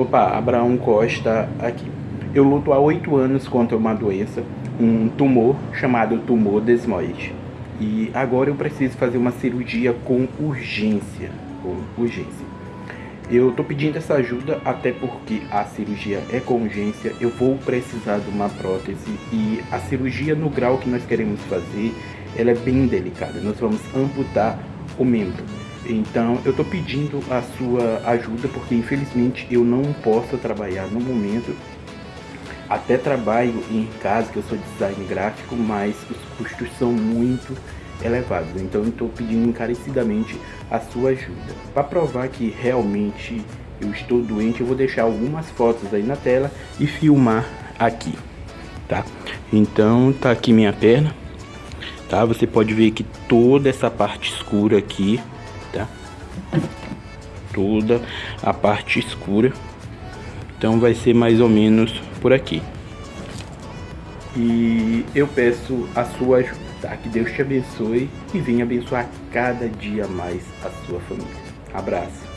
Opa, Abraão Costa aqui. Eu luto há oito anos contra uma doença, um tumor chamado tumor desmoide. E agora eu preciso fazer uma cirurgia com urgência, com urgência. Eu tô pedindo essa ajuda até porque a cirurgia é com urgência, eu vou precisar de uma prótese e a cirurgia no grau que nós queremos fazer, ela é bem delicada. Nós vamos amputar o membro. Então eu estou pedindo a sua ajuda porque infelizmente eu não posso trabalhar no momento. Até trabalho em casa, que eu sou design gráfico, mas os custos são muito elevados. Então eu estou pedindo encarecidamente a sua ajuda. Para provar que realmente eu estou doente, eu vou deixar algumas fotos aí na tela e filmar aqui, tá? Então tá aqui minha perna, tá? Você pode ver que toda essa parte escura aqui tá? Toda a parte escura. Então vai ser mais ou menos por aqui. E eu peço a sua ajuda, tá? Que Deus te abençoe e venha abençoar cada dia mais a sua família. Abraço.